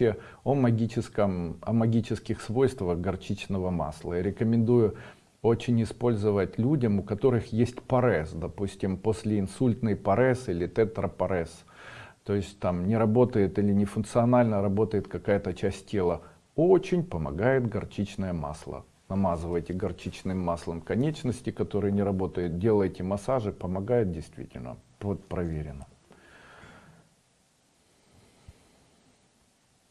вообще о магическом, о магических свойствах горчичного масла. Я рекомендую очень использовать людям, у которых есть парез, допустим, после инсультный парез или тетрапарез. То есть там не работает или не функционально работает какая-то часть тела. Очень помогает горчичное масло. Намазывайте горчичным маслом конечности, которые не работают, делайте массажи, помогает действительно. Вот проверено.